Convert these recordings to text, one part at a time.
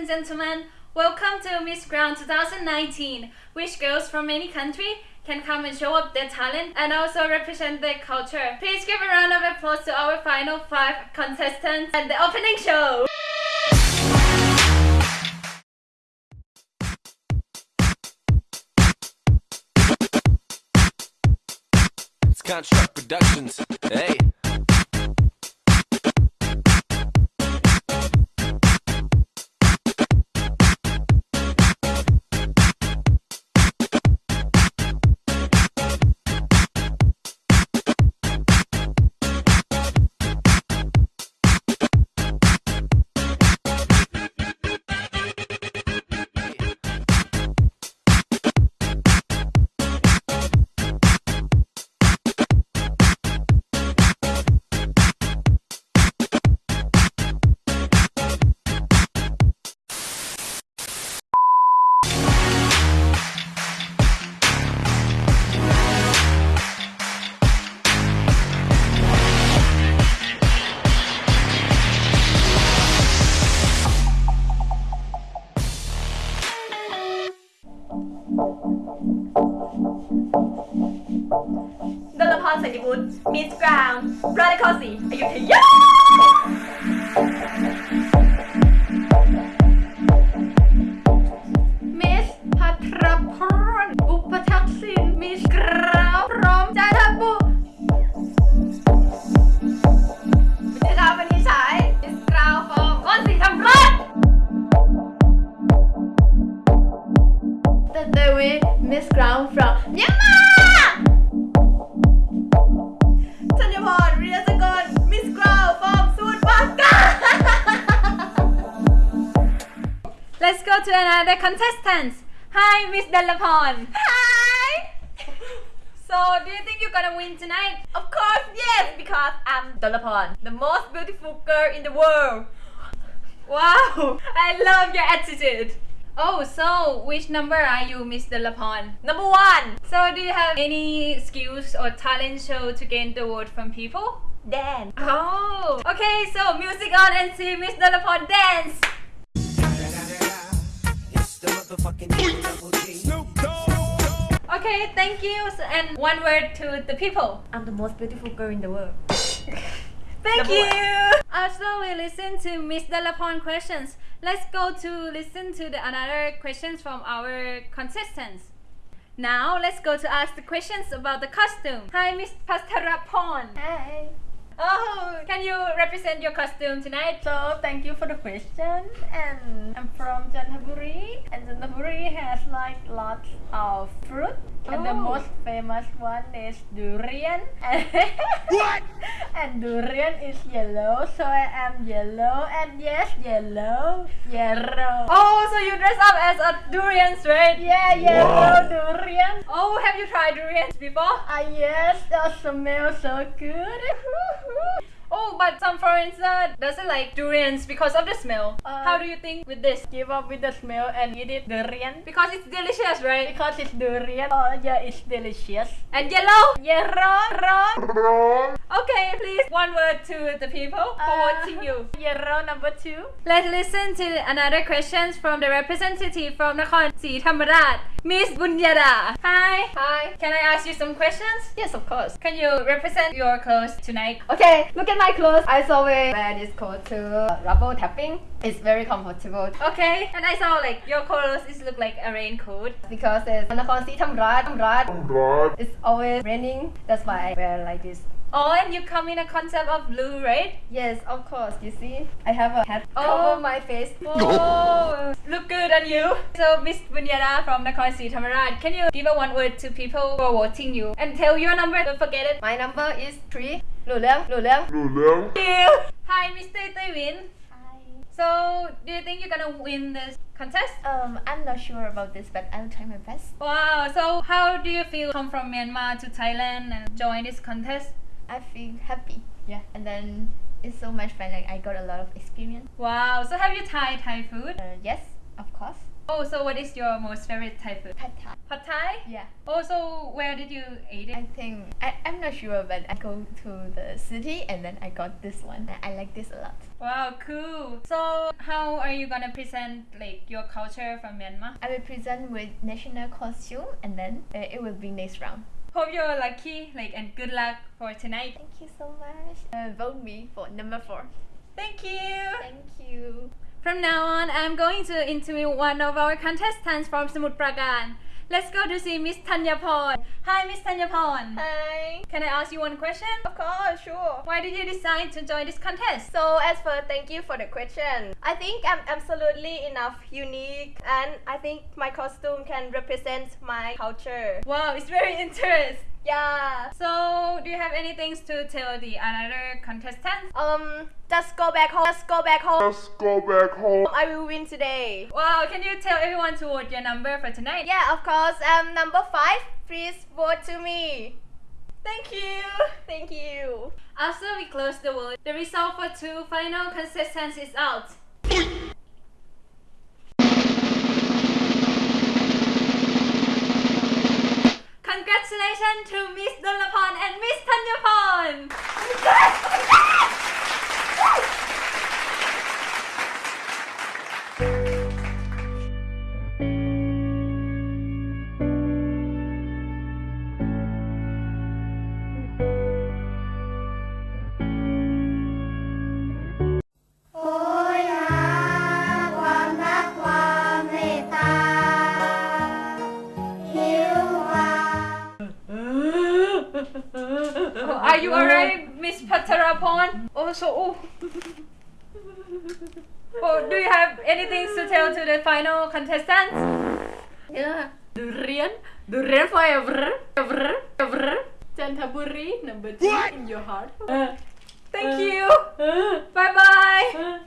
and gentlemen, welcome to Miss Ground 2019, which girls from any country can come and show up their talent and also represent their culture. Please give a round of applause to our final five contestants and the opening show. It's Construct Productions. Hey. Radical สีอยุธยามิสพัทรพรอุปทักษิณมิสกราวพร้อมจันบุรีามิสกราวฟร์มก้อนสีทำรอดแต่เดวิมิสกราวฟร์มยังมา Devon, Riya Sagon, Miss Crow from Soon Let's go to another contestant. Hi, Miss Delapon. Hi. So, do you think you're gonna win tonight? Of course, yes, because I'm Delapon, the most beautiful girl in the world. Wow, I love your attitude. Oh, so which number are you, Miss Delapon? Number one So, do you have any skills or talent show to gain the vote from people? Dan Oh, okay. So, music on and see Miss Delapon dance. Okay, thank you. And one word to the people. I'm the most beautiful girl in the world Thank Number you. one. After we listen to Miss Delapon questions, let's go to listen to the another questions from our contestants. Now let's go to ask the questions about the costume. Hi, Miss Pastarapon. Hi Oh, can you represent your costume tonight? So thank you for the question and I'm from Jantaburi and Jantaburi has like lots of fruit and the Oh. most famous one is durian What? and durian is yellow so I am yellow and yes yellow yellow Oh, so you dress up as a durian, right? yeah yellow durian Oh, have you tried durians before? ah yes that smells so good Oh, but some foreigners doesn't like durians because of the smell. Uh, How do you think with this? give up with the smell and eat it durian Because it's delicious, right? because it's durian oh yeah it's delicious And yellow. yeah wrong wrong Okay, please one word to the people for Uh, voting you. Yellow number two. Let's listen to another questions from the representative from Nakhon Si Thammarat, Miss Bunyada. Hi. Hi. Can I ask you some questions? Yes, of course. Can you represent your clothes tonight? Okay, look at my clothes. I always wear this coat to uh, rubber tapping. It's very comfortable Okay. And I saw like your clothes is look like a raincoat. because it's Nakhon Si Thammarat. Thammarat. It's always raining. That's why I wear like this. Oh, and you come in a concept of blue, right? Yes, of course. You see, I have a hat Oh. cover my face. Oh, look good on you. So, Miss Bunyada from Nakhon Si Thammarat, can you give a one word to people who are voting you and tell your number? Don't forget it. My number is three. Lù Liang, Lù Liang. Lù Liang. Hi, Mr. Tay Win. Hi. So, do you think you're gonna win this contest? Um, I'm not sure about this, but I'll try my best. Wow, so how do you feel come from Myanmar to Thailand and join this contest? I feel happy. Yeah. And then it's so much fun, like I got a lot of experience. Wow, so have you tried Thai food? Uh, yes, of course. Oh, so what is your most favorite Thai food? Pad Thai. Pad Thai? Yeah. Oh, so where did you eat it? I think I, I'm not sure, but I go to the city and then I got this one. I like this a lot. Wow, cool. So how are you gonna present like your culture from Myanmar? I will present with national costume and then uh, it will be next round. Hope you're lucky, like, and good luck for tonight. Thank you so much. Uh, vote me for number four. Thank you. Thank you. From now on, I'm going to interview one of our contestants from Samut Prakan. Let's go to see Miss Tanya Porn. Hi, Miss Tanya Porn. Hi. Can I ask you one question? Of course, sure. Why did you decide to join this contest? So as for thank you for the question. I think I'm absolutely enough unique and I think my costume can represent my culture. Wow, it's very interesting. Yeah. So, do you have anything to tell the other contestants? Um just go back home. Just go back home. Let's go back home. I will win today. Wow, can you tell everyone to vote your number for tonight? Yeah, of course. Um number five. Please vote to me. Thank you. Thank you. After we close the vote, the result for two final contestants is out. Congratulations to Miss Dolapan and Miss Tanyapan! Are you alright, Miss Patarapon? Also, oh. oh, do you have anything to tell to the final contestants? Yeah. Durian. Durian forever. Ever. Ever. Chantaburi number two in your heart. Uh, uh, Thank uh, you. bye bye.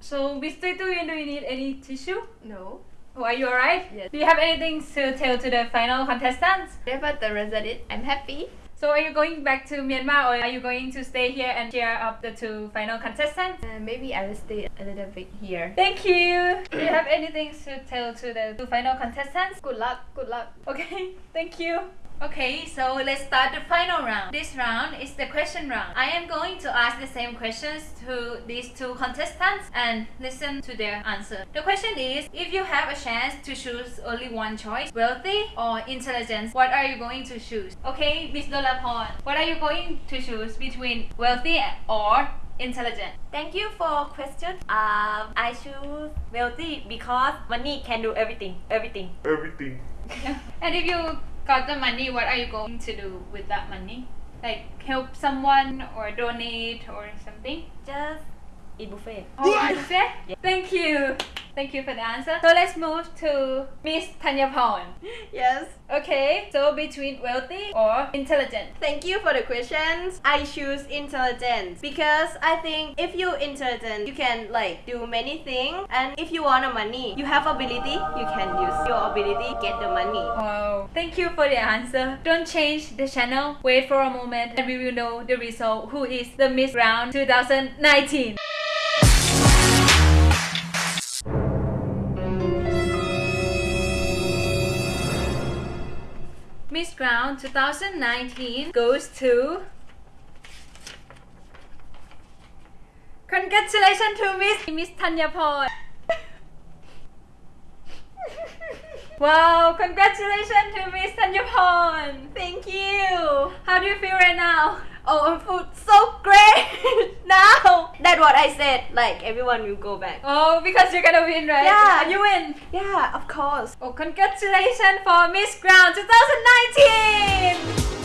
So, Miss Tutu, do you need any tissue? No. Oh, are you alright? Yes. Do you have anything to tell to the final contestants? Whatever the result is, I'm happy. So, are you going back to Myanmar or are you going to stay here and cheer up the two final contestants? Uh, maybe I will stay a little bit here. Thank you. Do you have anything to tell to the two final contestants? Good luck. Good luck. Okay, thank you. Okay, so let's start the final round. This round is the question round. I am going to ask the same questions to these two contestants and listen to their answer. The question is if you have a chance to choose only one choice, wealthy or intelligence, what are you going to choose? Okay, Miss Dolapon, what are you going to choose between wealthy or intelligent? Thank you for question. Um, I choose wealthy because money can do everything. Everything. Everything. And if you got the money, what are you going to do with that money? Like help someone or donate or something? Just eat buffet. Oh, buffet? Thank you. Thank you for the answer. So let's move to Miss Tanyapon. Yes. Okay, so between wealthy or intelligent? Thank you for the questions. I choose intelligence because I think if you're intelligent, you can like do many things. And if you want a money, you have ability, you can use your ability get the money. Wow. Thank you for the answer. Don't change the channel. Wait for a moment and we will know the result. Who is the Miss Round 2019? Miss 2019 goes to. Congratulations to Miss Miss Tanyapon. wow, congratulations to Miss Tanyapon. Thank you. How do you feel right now? Oh, I feel so great now. That's what I said. Like everyone will go back. Oh, because you're gonna win, right? Yeah. And you win. Yeah, of course. Oh, congratulations for Miss Ground 2019!